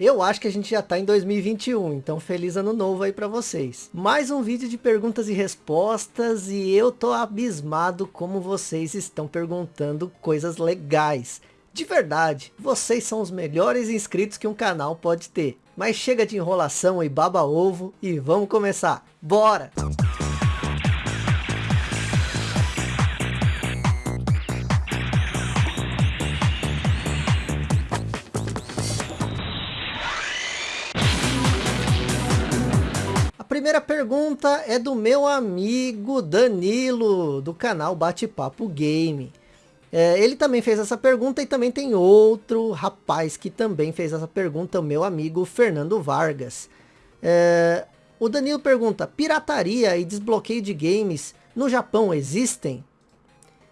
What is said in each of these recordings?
Eu acho que a gente já está em 2021, então feliz ano novo aí para vocês. Mais um vídeo de perguntas e respostas e eu tô abismado como vocês estão perguntando coisas legais. De verdade, vocês são os melhores inscritos que um canal pode ter. Mas chega de enrolação e baba ovo e vamos começar. Bora! Primeira pergunta é do meu amigo Danilo, do canal Bate-Papo Game. É, ele também fez essa pergunta e também tem outro rapaz que também fez essa pergunta, o meu amigo Fernando Vargas. É, o Danilo pergunta, pirataria e desbloqueio de games no Japão existem?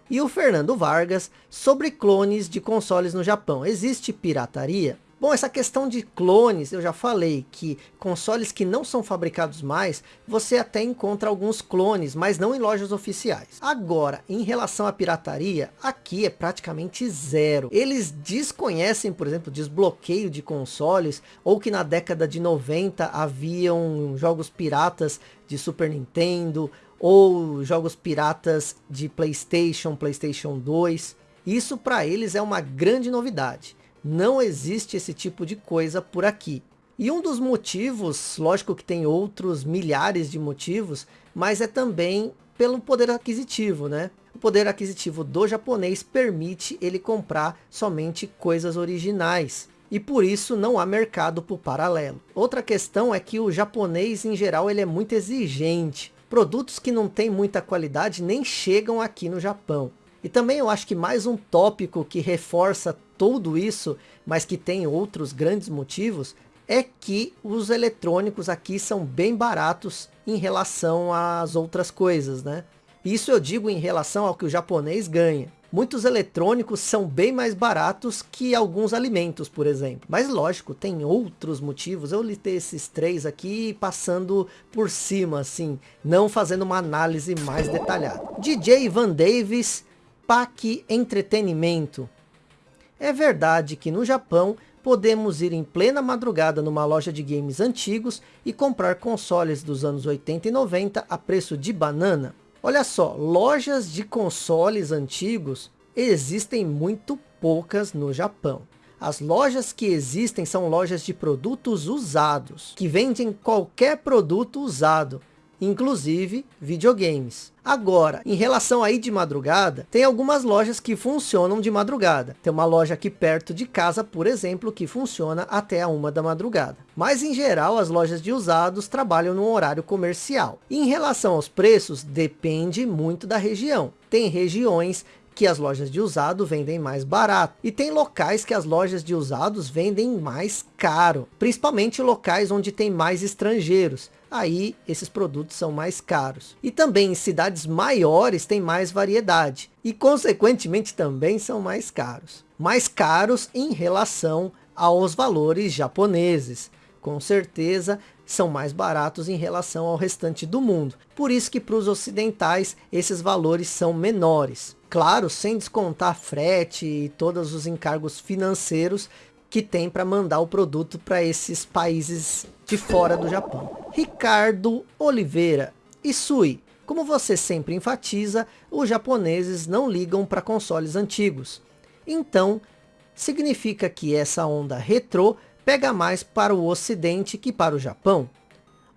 E o Fernando Vargas, sobre clones de consoles no Japão, existe pirataria? Bom, essa questão de clones, eu já falei que consoles que não são fabricados mais, você até encontra alguns clones, mas não em lojas oficiais. Agora, em relação à pirataria, aqui é praticamente zero. Eles desconhecem, por exemplo, desbloqueio de consoles, ou que na década de 90 haviam jogos piratas de Super Nintendo, ou jogos piratas de Playstation, Playstation 2. Isso para eles é uma grande novidade. Não existe esse tipo de coisa por aqui. E um dos motivos, lógico que tem outros milhares de motivos, mas é também pelo poder aquisitivo, né? O poder aquisitivo do japonês permite ele comprar somente coisas originais. E por isso não há mercado por paralelo. Outra questão é que o japonês em geral ele é muito exigente. Produtos que não têm muita qualidade nem chegam aqui no Japão. E também eu acho que mais um tópico que reforça tudo isso, mas que tem outros grandes motivos, é que os eletrônicos aqui são bem baratos em relação às outras coisas, né? Isso eu digo em relação ao que o japonês ganha. Muitos eletrônicos são bem mais baratos que alguns alimentos, por exemplo. Mas lógico, tem outros motivos. Eu listei esses três aqui passando por cima, assim, não fazendo uma análise mais detalhada. DJ Van Davis PAC Entretenimento. É verdade que no Japão podemos ir em plena madrugada numa loja de games antigos e comprar consoles dos anos 80 e 90 a preço de banana? Olha só, lojas de consoles antigos existem muito poucas no Japão. As lojas que existem são lojas de produtos usados, que vendem qualquer produto usado, inclusive videogames. Agora, em relação aí de madrugada, tem algumas lojas que funcionam de madrugada. Tem uma loja aqui perto de casa, por exemplo, que funciona até a uma da madrugada. Mas em geral, as lojas de usados trabalham no horário comercial. em relação aos preços, depende muito da região. Tem regiões que as lojas de usado vendem mais barato. E tem locais que as lojas de usados vendem mais caro. Principalmente locais onde tem mais estrangeiros aí esses produtos são mais caros. E também em cidades maiores tem mais variedade. E consequentemente também são mais caros. Mais caros em relação aos valores japoneses. Com certeza são mais baratos em relação ao restante do mundo. Por isso que para os ocidentais esses valores são menores. Claro, sem descontar frete e todos os encargos financeiros que tem para mandar o produto para esses países de fora do Japão. Ricardo Oliveira. Isui, como você sempre enfatiza, os japoneses não ligam para consoles antigos. Então, significa que essa onda retrô pega mais para o ocidente que para o Japão.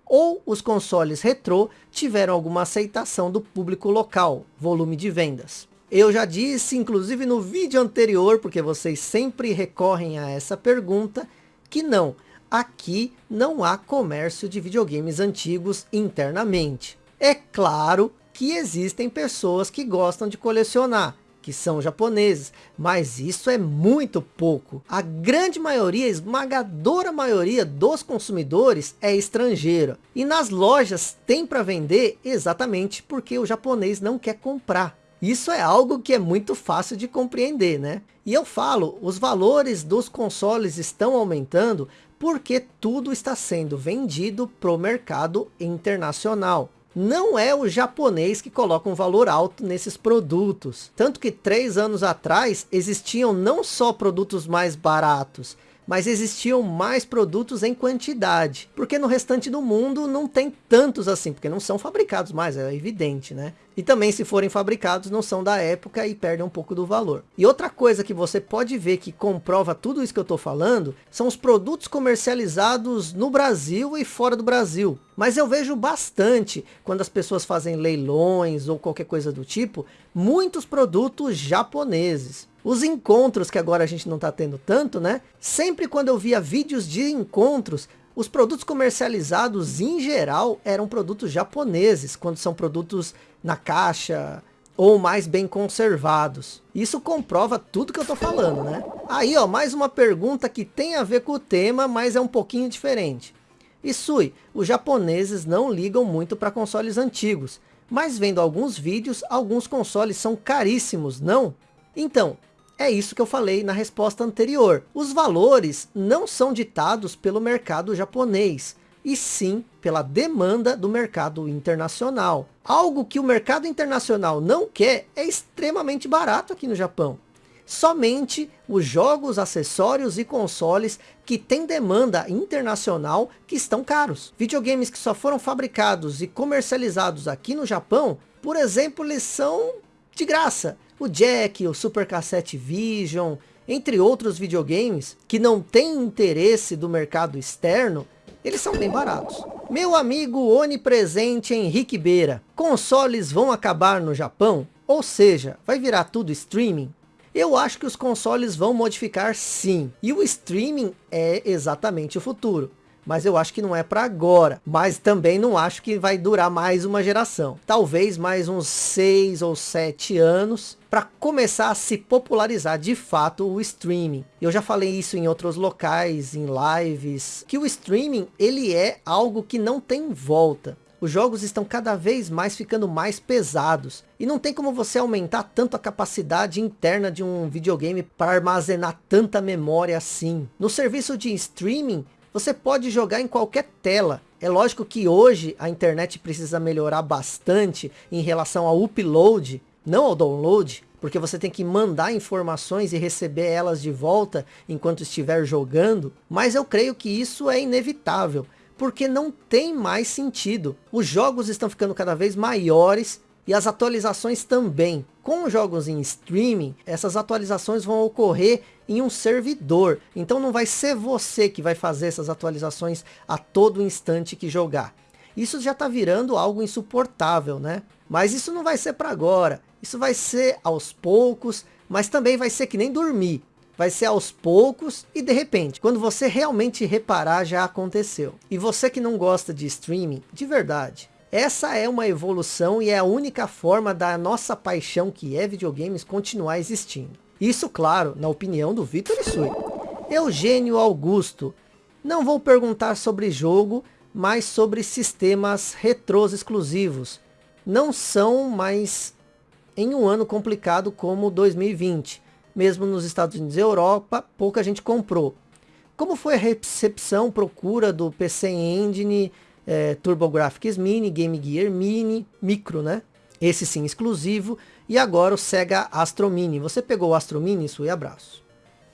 Ou os consoles retrô tiveram alguma aceitação do público local, volume de vendas. Eu já disse, inclusive no vídeo anterior, porque vocês sempre recorrem a essa pergunta, que não, aqui não há comércio de videogames antigos internamente. É claro que existem pessoas que gostam de colecionar, que são japoneses, mas isso é muito pouco. A grande maioria, esmagadora maioria dos consumidores é estrangeira. E nas lojas tem para vender exatamente porque o japonês não quer comprar. Isso é algo que é muito fácil de compreender, né? E eu falo, os valores dos consoles estão aumentando porque tudo está sendo vendido para o mercado internacional. Não é o japonês que coloca um valor alto nesses produtos. Tanto que três anos atrás existiam não só produtos mais baratos, mas existiam mais produtos em quantidade, porque no restante do mundo não tem tantos assim, porque não são fabricados mais, é evidente, né? E também se forem fabricados não são da época e perdem um pouco do valor. E outra coisa que você pode ver que comprova tudo isso que eu estou falando, são os produtos comercializados no Brasil e fora do Brasil. Mas eu vejo bastante, quando as pessoas fazem leilões ou qualquer coisa do tipo, muitos produtos japoneses. Os encontros, que agora a gente não está tendo tanto, né? Sempre quando eu via vídeos de encontros, os produtos comercializados, em geral, eram produtos japoneses, quando são produtos na caixa ou mais bem conservados. Isso comprova tudo que eu tô falando, né? Aí, ó, mais uma pergunta que tem a ver com o tema, mas é um pouquinho diferente. Isui, os japoneses não ligam muito para consoles antigos, mas vendo alguns vídeos, alguns consoles são caríssimos, não? Então, é isso que eu falei na resposta anterior. Os valores não são ditados pelo mercado japonês, e sim pela demanda do mercado internacional. Algo que o mercado internacional não quer é extremamente barato aqui no Japão. Somente os jogos, acessórios e consoles que têm demanda internacional que estão caros. Videogames que só foram fabricados e comercializados aqui no Japão, por exemplo, eles são de graça o Jack, o Super Cassette Vision, entre outros videogames que não têm interesse do mercado externo, eles são bem baratos. Meu amigo onipresente Henrique Beira, consoles vão acabar no Japão? Ou seja, vai virar tudo streaming? Eu acho que os consoles vão modificar sim. E o streaming é exatamente o futuro mas eu acho que não é para agora. Mas também não acho que vai durar mais uma geração. Talvez mais uns 6 ou 7 anos para começar a se popularizar de fato o streaming. Eu já falei isso em outros locais, em lives, que o streaming ele é algo que não tem volta. Os jogos estão cada vez mais ficando mais pesados. E não tem como você aumentar tanto a capacidade interna de um videogame para armazenar tanta memória assim. No serviço de streaming, você pode jogar em qualquer tela. É lógico que hoje a internet precisa melhorar bastante em relação ao upload, não ao download, porque você tem que mandar informações e receber elas de volta enquanto estiver jogando, mas eu creio que isso é inevitável, porque não tem mais sentido. Os jogos estão ficando cada vez maiores e as atualizações também. Com jogos em streaming, essas atualizações vão ocorrer em um servidor. Então não vai ser você que vai fazer essas atualizações a todo instante que jogar. Isso já está virando algo insuportável, né? Mas isso não vai ser para agora. Isso vai ser aos poucos, mas também vai ser que nem dormir. Vai ser aos poucos e de repente, quando você realmente reparar, já aconteceu. E você que não gosta de streaming, de verdade, essa é uma evolução e é a única forma da nossa paixão que é videogames continuar existindo. Isso, claro, na opinião do Vitor Isui. Eugênio Augusto. Não vou perguntar sobre jogo, mas sobre sistemas retrôs exclusivos. Não são mais em um ano complicado como 2020. Mesmo nos Estados Unidos e Europa, pouca gente comprou. Como foi a recepção, procura do PC Engine é, TurboGrafx Mini, Game Gear Mini, Micro, né? Esse sim exclusivo. E agora o Sega Astro Mini. Você pegou o Astro Mini? E abraço.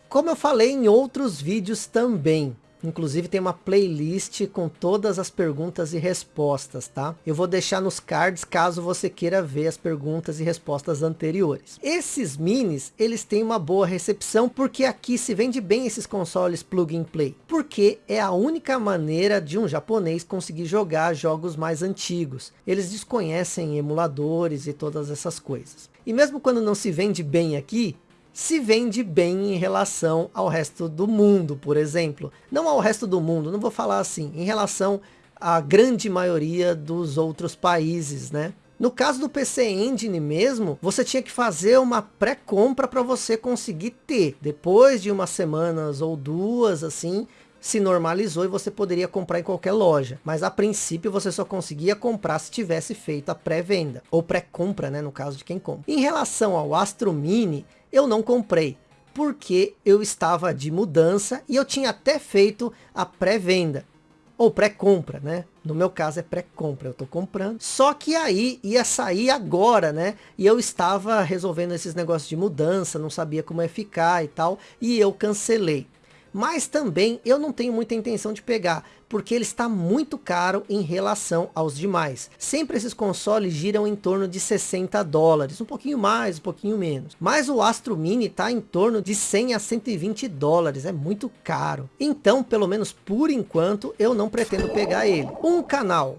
Como eu falei em outros vídeos também, Inclusive tem uma playlist com todas as perguntas e respostas, tá? Eu vou deixar nos cards caso você queira ver as perguntas e respostas anteriores. Esses minis, eles têm uma boa recepção porque aqui se vende bem esses consoles plug and play. Porque é a única maneira de um japonês conseguir jogar jogos mais antigos. Eles desconhecem emuladores e todas essas coisas. E mesmo quando não se vende bem aqui, se vende bem em relação ao resto do mundo, por exemplo. Não ao resto do mundo, não vou falar assim, em relação à grande maioria dos outros países, né? No caso do PC Engine mesmo, você tinha que fazer uma pré-compra para você conseguir ter. Depois de umas semanas ou duas, assim, se normalizou e você poderia comprar em qualquer loja. Mas a princípio você só conseguia comprar se tivesse feito a pré-venda. Ou pré-compra, né, no caso de quem compra. Em relação ao Astro Mini, eu não comprei porque eu estava de mudança e eu tinha até feito a pré-venda ou pré-compra, né? No meu caso é pré-compra, eu tô comprando. Só que aí ia sair agora, né? E eu estava resolvendo esses negócios de mudança, não sabia como ia ficar e tal, e eu cancelei. Mas também eu não tenho muita intenção de pegar, porque ele está muito caro em relação aos demais. Sempre esses consoles giram em torno de 60 dólares, um pouquinho mais, um pouquinho menos. Mas o Astro Mini está em torno de 100 a 120 dólares, é muito caro. Então, pelo menos por enquanto, eu não pretendo pegar ele. Um canal.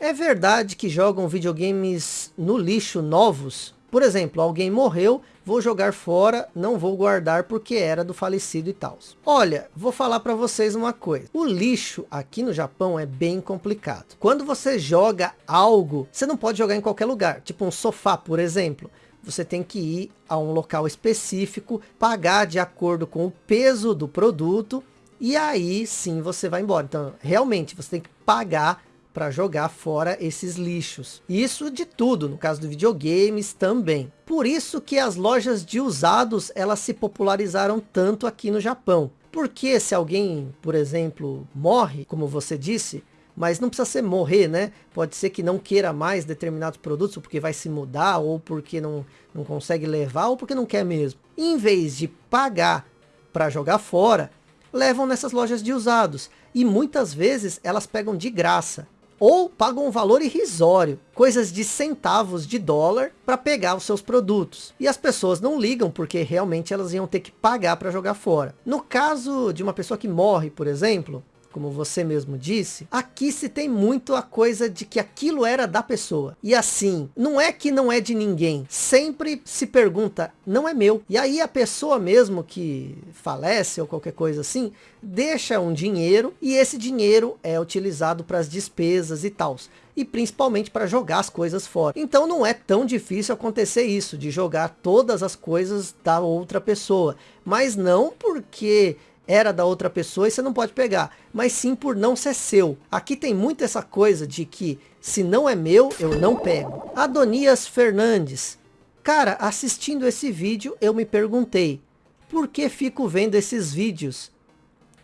É verdade que jogam videogames no lixo novos? Por exemplo, alguém morreu, vou jogar fora, não vou guardar porque era do falecido e tal. Olha, vou falar para vocês uma coisa. O lixo aqui no Japão é bem complicado. Quando você joga algo, você não pode jogar em qualquer lugar. Tipo um sofá, por exemplo. Você tem que ir a um local específico, pagar de acordo com o peso do produto e aí sim você vai embora. Então, realmente, você tem que pagar para jogar fora esses lixos. Isso de tudo, no caso do videogames também. Por isso que as lojas de usados, elas se popularizaram tanto aqui no Japão. Porque se alguém, por exemplo, morre, como você disse, mas não precisa ser morrer, né? Pode ser que não queira mais determinados produtos, porque vai se mudar, ou porque não, não consegue levar, ou porque não quer mesmo. Em vez de pagar para jogar fora, levam nessas lojas de usados. E muitas vezes elas pegam de graça ou pagam um valor irrisório, coisas de centavos de dólar para pegar os seus produtos. E as pessoas não ligam porque realmente elas iam ter que pagar para jogar fora. No caso de uma pessoa que morre, por exemplo, como você mesmo disse, aqui se tem muito a coisa de que aquilo era da pessoa. E assim, não é que não é de ninguém. Sempre se pergunta, não é meu. E aí a pessoa mesmo que falece ou qualquer coisa assim, deixa um dinheiro e esse dinheiro é utilizado para as despesas e tal e principalmente para jogar as coisas fora. Então não é tão difícil acontecer isso, de jogar todas as coisas da outra pessoa. Mas não porque era da outra pessoa e você não pode pegar, mas sim por não ser seu. Aqui tem muito essa coisa de que se não é meu, eu não pego. Adonias Fernandes. Cara, assistindo esse vídeo, eu me perguntei, por que fico vendo esses vídeos?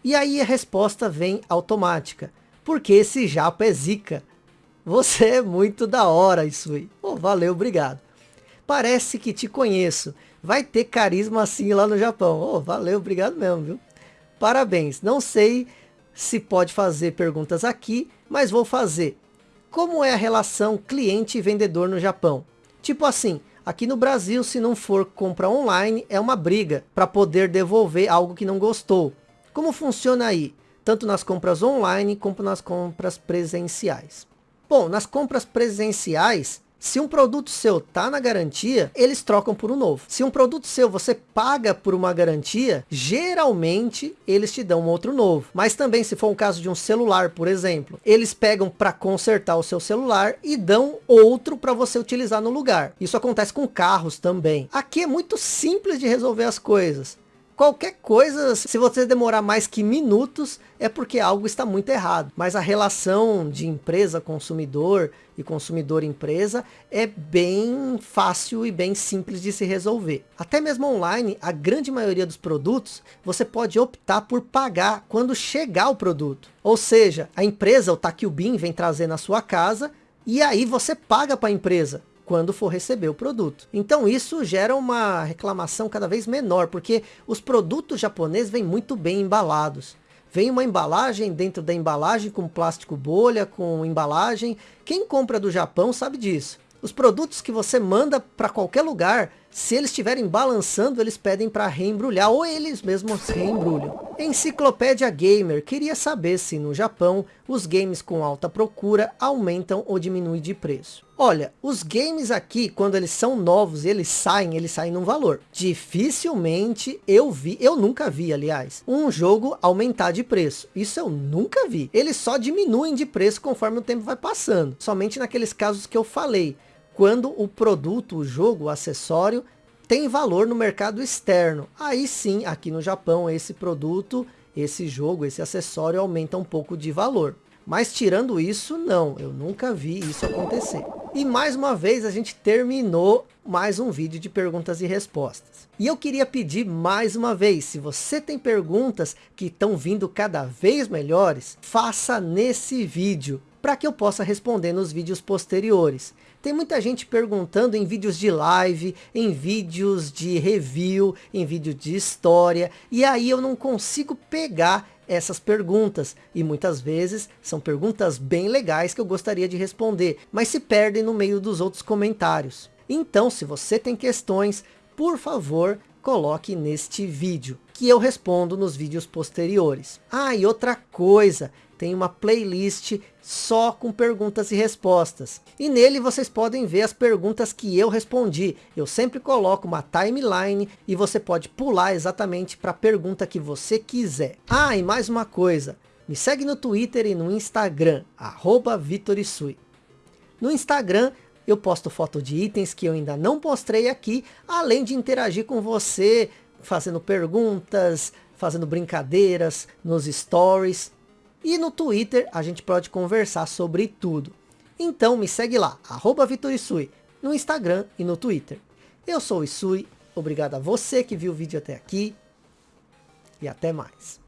E aí a resposta vem automática, porque esse japa é zica. Você é muito da hora, aí. Oh, valeu, obrigado. Parece que te conheço. Vai ter carisma assim lá no Japão. Oh, valeu, obrigado mesmo, viu? Parabéns. Não sei se pode fazer perguntas aqui, mas vou fazer. Como é a relação cliente e vendedor no Japão? Tipo assim, aqui no Brasil, se não for compra online, é uma briga para poder devolver algo que não gostou. Como funciona aí? Tanto nas compras online, como nas compras presenciais. Bom, nas compras presenciais, se um produto seu tá na garantia, eles trocam por um novo. Se um produto seu você paga por uma garantia, geralmente eles te dão um outro novo. Mas também se for um caso de um celular, por exemplo, eles pegam para consertar o seu celular e dão outro para você utilizar no lugar. Isso acontece com carros também. Aqui é muito simples de resolver as coisas. Qualquer coisa, se você demorar mais que minutos, é porque algo está muito errado. Mas a relação de empresa-consumidor e consumidor-empresa é bem fácil e bem simples de se resolver. Até mesmo online, a grande maioria dos produtos, você pode optar por pagar quando chegar o produto. Ou seja, a empresa, o Takubin, vem trazer na sua casa e aí você paga para a empresa quando for receber o produto. Então isso gera uma reclamação cada vez menor, porque os produtos japoneses vêm muito bem embalados. Vem uma embalagem dentro da embalagem com plástico bolha, com embalagem. Quem compra do Japão sabe disso. Os produtos que você manda para qualquer lugar, se eles estiverem balançando, eles pedem para reembrulhar, ou eles mesmos reembrulham. Enciclopédia Gamer queria saber se no Japão os games com alta procura aumentam ou diminuem de preço. Olha, os games aqui, quando eles são novos eles saem, eles saem num valor. Dificilmente eu vi, eu nunca vi, aliás, um jogo aumentar de preço. Isso eu nunca vi. Eles só diminuem de preço conforme o tempo vai passando. Somente naqueles casos que eu falei quando o produto, o jogo, o acessório tem valor no mercado externo. Aí sim, aqui no Japão, esse produto, esse jogo, esse acessório aumenta um pouco de valor. Mas tirando isso, não, eu nunca vi isso acontecer. E mais uma vez a gente terminou mais um vídeo de perguntas e respostas. E eu queria pedir mais uma vez, se você tem perguntas que estão vindo cada vez melhores, faça nesse vídeo para que eu possa responder nos vídeos posteriores. Tem muita gente perguntando em vídeos de live, em vídeos de review, em vídeo de história, e aí eu não consigo pegar essas perguntas e muitas vezes são perguntas bem legais que eu gostaria de responder, mas se perdem no meio dos outros comentários. Então, se você tem questões, por favor, coloque neste vídeo, que eu respondo nos vídeos posteriores. Ah, e outra coisa, tem uma playlist só com perguntas e respostas. E nele vocês podem ver as perguntas que eu respondi. Eu sempre coloco uma timeline e você pode pular exatamente para a pergunta que você quiser. Ah, e mais uma coisa. Me segue no Twitter e no Instagram, arroba Vitorisui. No Instagram eu posto foto de itens que eu ainda não mostrei aqui, além de interagir com você, fazendo perguntas, fazendo brincadeiras nos stories. E no Twitter a gente pode conversar sobre tudo. Então me segue lá, arroba Vitorisui, no Instagram e no Twitter. Eu sou o Isui, obrigado a você que viu o vídeo até aqui e até mais.